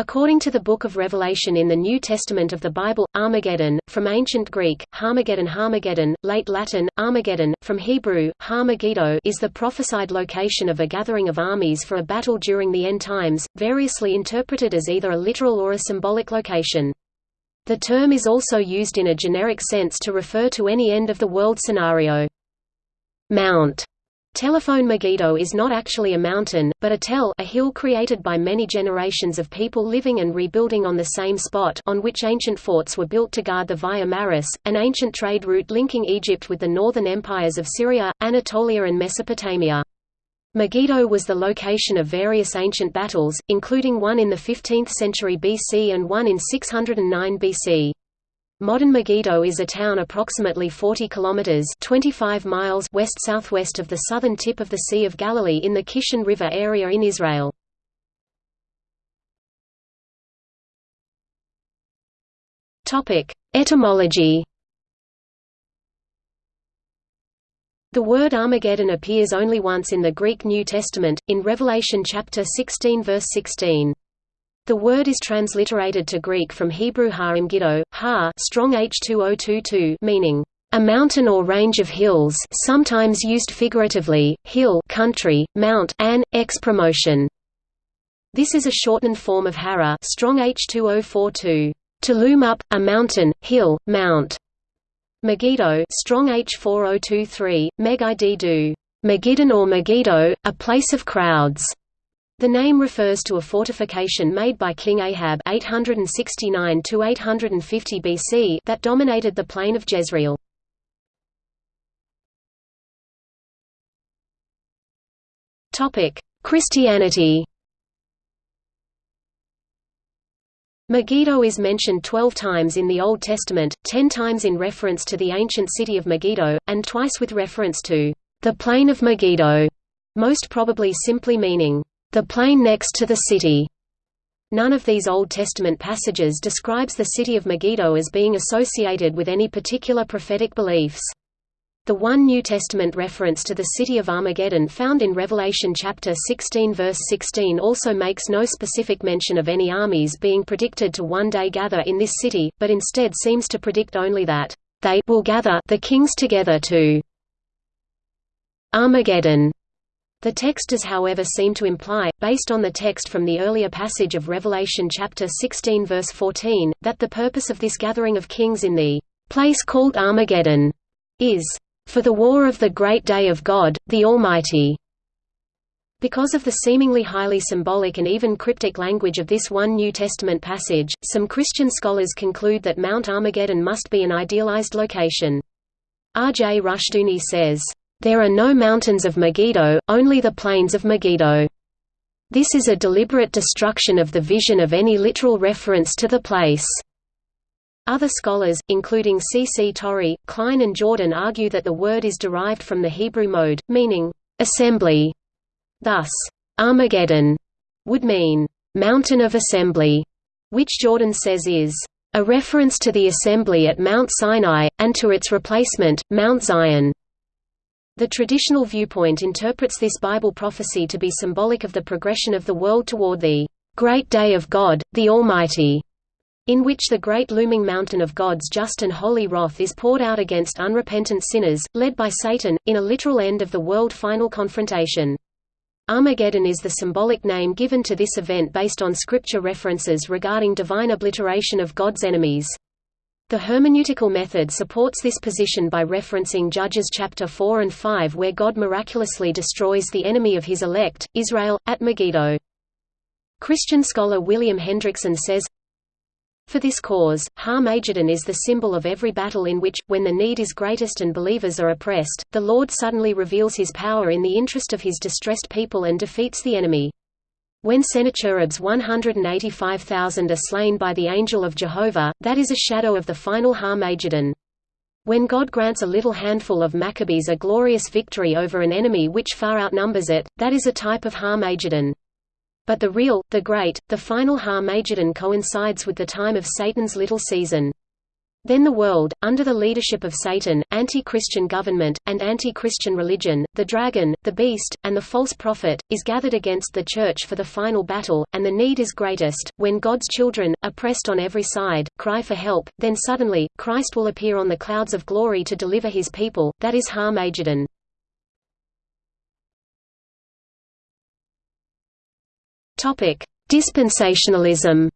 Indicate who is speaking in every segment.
Speaker 1: According to the Book of Revelation in the New Testament of the Bible, Armageddon, from Ancient Greek, Harmageddon Harmageddon, late Latin, Armageddon, from Hebrew, Har Megiddo is the prophesied location of a gathering of armies for a battle during the end times, variously interpreted as either a literal or a symbolic location. The term is also used in a generic sense to refer to any end-of-the-world scenario. Mount Telephone Megiddo is not actually a mountain, but a tell a hill created by many generations of people living and rebuilding on the same spot on which ancient forts were built to guard the Via Maris, an ancient trade route linking Egypt with the northern empires of Syria, Anatolia and Mesopotamia. Megiddo was the location of various ancient battles, including one in the 15th century BC and one in 609 BC. Modern Megiddo is a town approximately 40 kilometers (25 miles) west-southwest of the southern tip of the Sea of Galilee in the Kishon River area in Israel. Topic: Etymology. The word Armageddon appears only once in the Greek New Testament, in Revelation chapter 16 verse 16. The word is transliterated to Greek from Hebrew ha-imgiddo, ha strong H2022 meaning a mountain or range of hills sometimes used figuratively, hill country, mount an, ex promotion. This is a shortened form of hara strong H2042, to loom up, a mountain, hill, mount. Megiddo strong H4023, meg do, Megiddon or Megiddo, a place of crowds. The name refers to a fortification made by King Ahab 869 BC that dominated the plain of Jezreel. Christianity Megiddo is mentioned 12 times in the Old Testament, 10 times in reference to the ancient city of Megiddo, and twice with reference to the plain of Megiddo, most probably simply meaning the plain next to the city. None of these Old Testament passages describes the city of Megiddo as being associated with any particular prophetic beliefs. The one New Testament reference to the city of Armageddon found in Revelation chapter 16 verse 16 also makes no specific mention of any armies being predicted to one day gather in this city, but instead seems to predict only that they will gather the kings together to Armageddon. The text does however seem to imply, based on the text from the earlier passage of Revelation chapter 16 verse 14, that the purpose of this gathering of kings in the place called Armageddon is for the war of the great day of God, the Almighty. Because of the seemingly highly symbolic and even cryptic language of this one New Testament passage, some Christian scholars conclude that Mount Armageddon must be an idealized location. R. J. Rushdoony says, there are no mountains of Megiddo, only the plains of Megiddo. This is a deliberate destruction of the vision of any literal reference to the place. Other scholars, including C. C. Torrey, Klein and Jordan argue that the word is derived from the Hebrew mode, meaning, assembly. Thus, Armageddon would mean, mountain of assembly, which Jordan says is, a reference to the assembly at Mount Sinai, and to its replacement, Mount Zion. The traditional viewpoint interprets this Bible prophecy to be symbolic of the progression of the world toward the great day of God, the Almighty, in which the great looming mountain of God's just and holy wrath is poured out against unrepentant sinners, led by Satan, in a literal end of the world final confrontation. Armageddon is the symbolic name given to this event based on scripture references regarding divine obliteration of God's enemies. The hermeneutical method supports this position by referencing Judges chapter 4 and 5 where God miraculously destroys the enemy of his elect, Israel, at Megiddo. Christian scholar William Hendriksen says, For this cause, Ha-Magedon is the symbol of every battle in which, when the need is greatest and believers are oppressed, the Lord suddenly reveals his power in the interest of his distressed people and defeats the enemy. When Sennacherib's 185,000 are slain by the angel of Jehovah, that is a shadow of the final Har-Magedon. When God grants a little handful of Maccabees a glorious victory over an enemy which far outnumbers it, that is a type of Har-Magedon. But the real, the great, the final Har-Magedon coincides with the time of Satan's little season. Then the world, under the leadership of Satan, anti-Christian government, and anti-Christian religion, the dragon, the beast, and the false prophet, is gathered against the Church for the final battle, and the need is greatest, when God's children, oppressed on every side, cry for help, then suddenly, Christ will appear on the clouds of glory to deliver his people, that is Har-Magedon. Dispensationalism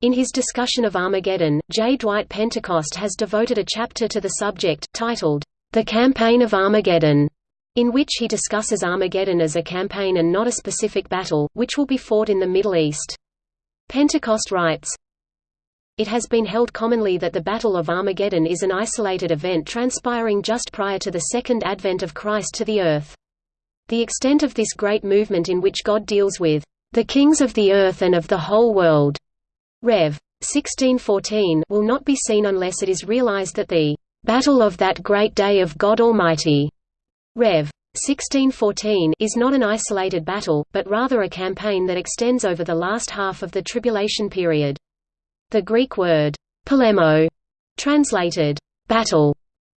Speaker 1: In his discussion of Armageddon, J. Dwight Pentecost has devoted a chapter to the subject, titled, The Campaign of Armageddon, in which he discusses Armageddon as a campaign and not a specific battle, which will be fought in the Middle East. Pentecost writes, It has been held commonly that the Battle of Armageddon is an isolated event transpiring just prior to the second advent of Christ to the earth. The extent of this great movement in which God deals with the kings of the earth and of the whole world Rev. 1614 will not be seen unless it is realized that the battle of that great day of God Almighty Rev. 1614 is not an isolated battle, but rather a campaign that extends over the last half of the tribulation period. The Greek word polemo, translated battle,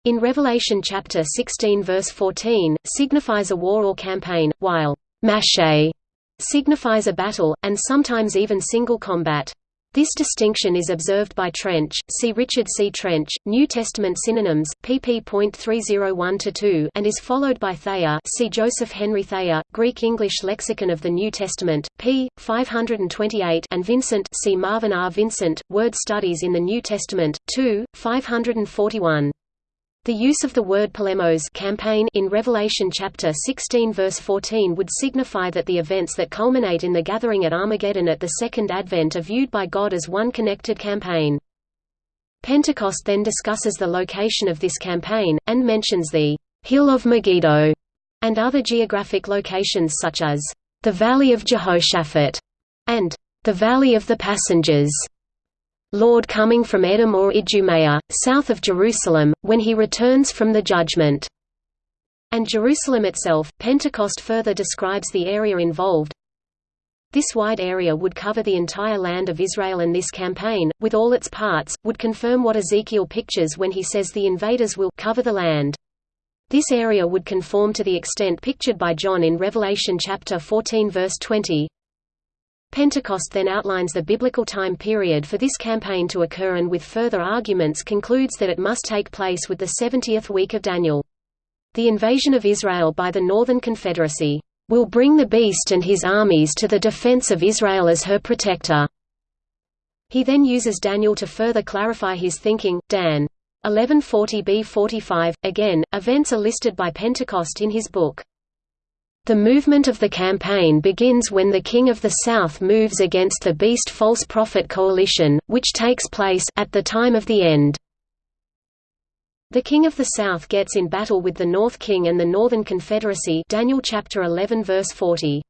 Speaker 1: in Revelation chapter 16 verse 14, signifies a war or campaign, while mache signifies a battle, and sometimes even single combat. This distinction is observed by Trench, see Richard C. Trench, New Testament Synonyms, pp.301-2 and is followed by Thayer see Joseph Henry Thayer, Greek-English Lexicon of the New Testament, p. 528 and Vincent see Marvin R. Vincent, Word Studies in the New Testament, 2, 541. The use of the word polemos campaign in Revelation chapter 16 verse 14 would signify that the events that culminate in the gathering at Armageddon at the Second Advent are viewed by God as one connected campaign. Pentecost then discusses the location of this campaign, and mentions the Hill of Megiddo, and other geographic locations such as the Valley of Jehoshaphat and the Valley of the Passengers. Lord coming from Edom or Idumea, south of Jerusalem, when he returns from the judgment. And Jerusalem itself, Pentecost further describes the area involved. This wide area would cover the entire land of Israel and this campaign, with all its parts, would confirm what Ezekiel pictures when he says the invaders will cover the land. This area would conform to the extent pictured by John in Revelation chapter 14 verse 20, Pentecost then outlines the biblical time period for this campaign to occur and with further arguments concludes that it must take place with the 70th week of Daniel. The invasion of Israel by the Northern Confederacy will bring the beast and his armies to the defense of Israel as her protector. He then uses Daniel to further clarify his thinking. Dan 1140b45. Again, events are listed by Pentecost in his book. The movement of the campaign begins when the King of the South moves against the Beast False Prophet coalition, which takes place at the time of the end. The King of the South gets in battle with the North King and the Northern Confederacy Daniel chapter 11 verse 40.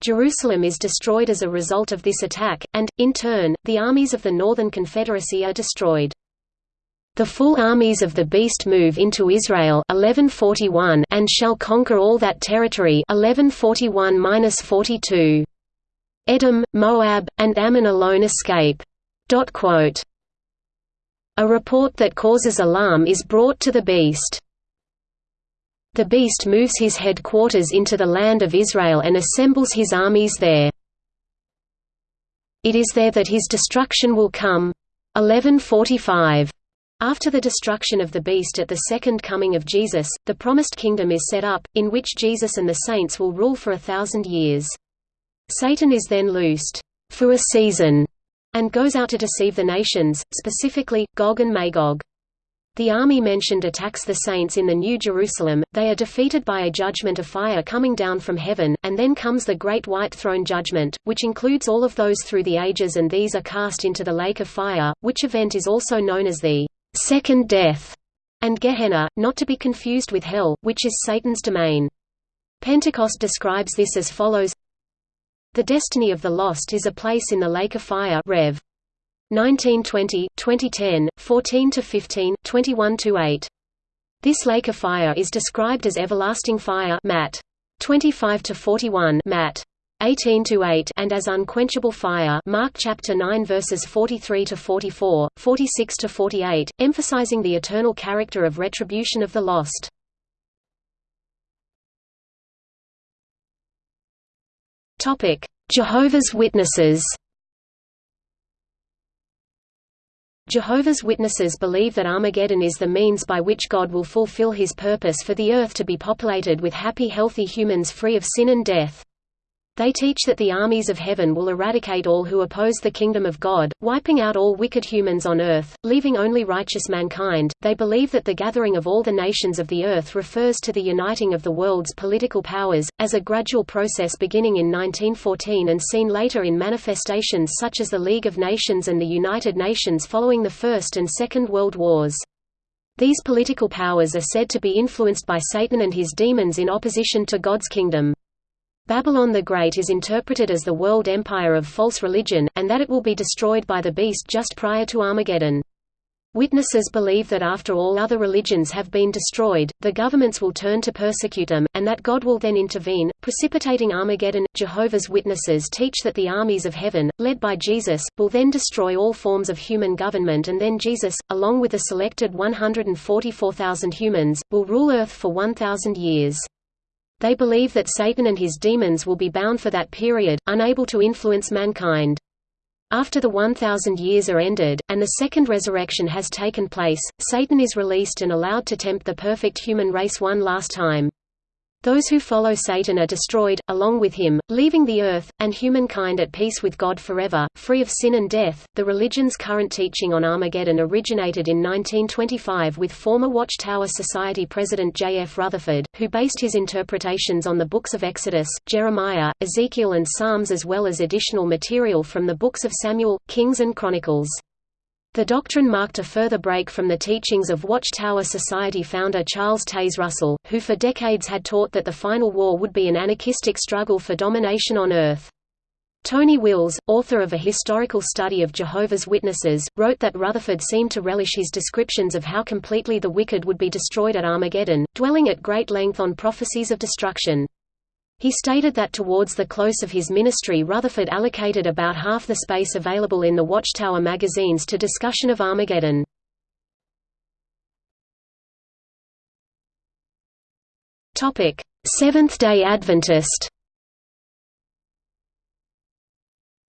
Speaker 1: Jerusalem is destroyed as a result of this attack, and, in turn, the armies of the Northern Confederacy are destroyed. The full armies of the beast move into Israel 1141 and shall conquer all that territory 1141-42. Edom, Moab, and Ammon alone escape. A report that causes alarm is brought to the beast. The beast moves his headquarters into the land of Israel and assembles his armies there. It is there that his destruction will come. 1145. After the destruction of the beast at the second coming of Jesus, the promised kingdom is set up, in which Jesus and the saints will rule for a thousand years. Satan is then loosed, for a season, and goes out to deceive the nations, specifically, Gog and Magog. The army mentioned attacks the saints in the New Jerusalem, they are defeated by a judgment of fire coming down from heaven, and then comes the Great White Throne Judgment, which includes all of those through the ages and these are cast into the lake of fire, which event is also known as the second death, and Gehenna, not to be confused with hell, which is Satan's domain. Pentecost describes this as follows The destiny of the lost is a place in the lake of fire Rev. 1920, 2010, 14–15, 21–8. This lake of fire is described as everlasting fire Matt. 25–41 Matt. 18 to 8 and as unquenchable fire Mark chapter 9 verses 43 to 44, 46 to 48, emphasizing the eternal character of retribution of the lost. Topic: Jehovah's Witnesses. Jehovah's Witnesses believe that Armageddon is the means by which God will fulfill his purpose for the earth to be populated with happy healthy humans free of sin and death. They teach that the armies of heaven will eradicate all who oppose the kingdom of God, wiping out all wicked humans on earth, leaving only righteous mankind. They believe that the gathering of all the nations of the earth refers to the uniting of the world's political powers, as a gradual process beginning in 1914 and seen later in manifestations such as the League of Nations and the United Nations following the First and Second World Wars. These political powers are said to be influenced by Satan and his demons in opposition to God's kingdom. Babylon the Great is interpreted as the world empire of false religion, and that it will be destroyed by the beast just prior to Armageddon. Witnesses believe that after all other religions have been destroyed, the governments will turn to persecute them, and that God will then intervene, precipitating Armageddon. Jehovah's Witnesses teach that the armies of heaven, led by Jesus, will then destroy all forms of human government and then Jesus, along with a selected 144,000 humans, will rule Earth for 1,000 years. They believe that Satan and his demons will be bound for that period, unable to influence mankind. After the 1,000 years are ended, and the second resurrection has taken place, Satan is released and allowed to tempt the perfect human race one last time. Those who follow Satan are destroyed, along with him, leaving the earth, and humankind at peace with God forever, free of sin and death. The religion's current teaching on Armageddon originated in 1925 with former Watchtower Society president J. F. Rutherford, who based his interpretations on the books of Exodus, Jeremiah, Ezekiel, and Psalms as well as additional material from the books of Samuel, Kings, and Chronicles. The doctrine marked a further break from the teachings of Watchtower Society founder Charles Taze Russell, who for decades had taught that the final war would be an anarchistic struggle for domination on Earth. Tony Wills, author of a historical study of Jehovah's Witnesses, wrote that Rutherford seemed to relish his descriptions of how completely the wicked would be destroyed at Armageddon, dwelling at great length on prophecies of destruction. He stated that towards the close of his ministry Rutherford allocated about half the space available in the Watchtower magazines to discussion of Armageddon. Seventh-day Adventist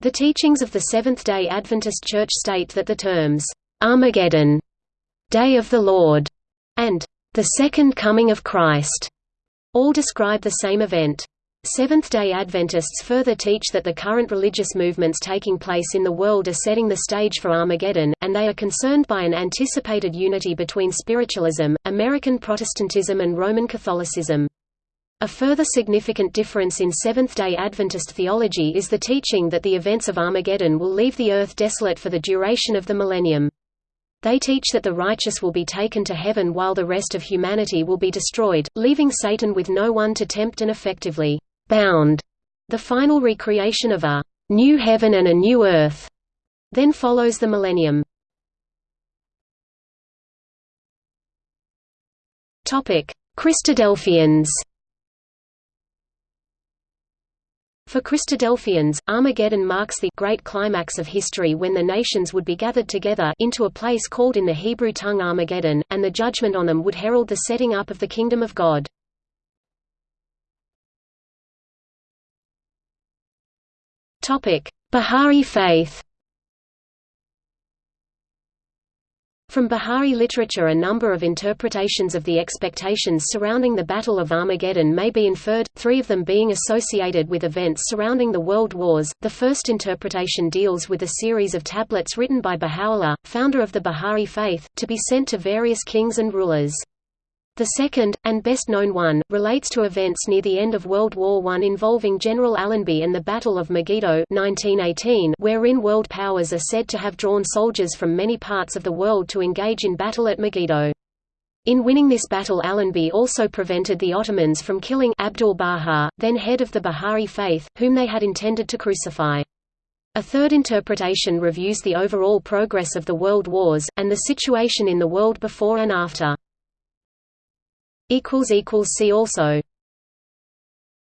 Speaker 1: The teachings of the Seventh-day Adventist Church state that the terms, "'Armageddon", "'Day of the Lord", and "'the Second Coming of Christ' all describe the same event. Seventh-day Adventists further teach that the current religious movements taking place in the world are setting the stage for Armageddon, and they are concerned by an anticipated unity between spiritualism, American Protestantism and Roman Catholicism. A further significant difference in Seventh-day Adventist theology is the teaching that the events of Armageddon will leave the earth desolate for the duration of the millennium. They teach that the righteous will be taken to heaven while the rest of humanity will be destroyed, leaving Satan with no one to tempt and effectively bound, the final recreation of a new heaven and a new earth. Then follows the millennium. Topic: Christadelphians. For Christadelphians, Armageddon marks the great climax of history when the nations would be gathered together into a place called in the Hebrew tongue Armageddon, and the judgment on them would herald the setting up of the kingdom of God. Baha'i faith From Baha'i literature a number of interpretations of the expectations surrounding the Battle of Armageddon may be inferred, three of them being associated with events surrounding the World Wars. The first interpretation deals with a series of tablets written by Baha'u'llah, founder of the Baha'i faith, to be sent to various kings and rulers. The second, and best-known one, relates to events near the end of World War I involving General Allenby and the Battle of Megiddo 1918, wherein world powers are said to have drawn soldiers from many parts of the world to engage in battle at Megiddo. In winning this battle Allenby also prevented the Ottomans from killing Abdul-Baha, then head of the Baha'i faith, whom they had intended to crucify. A third interpretation reviews the overall progress of the world wars, and the situation in the world before and after. See also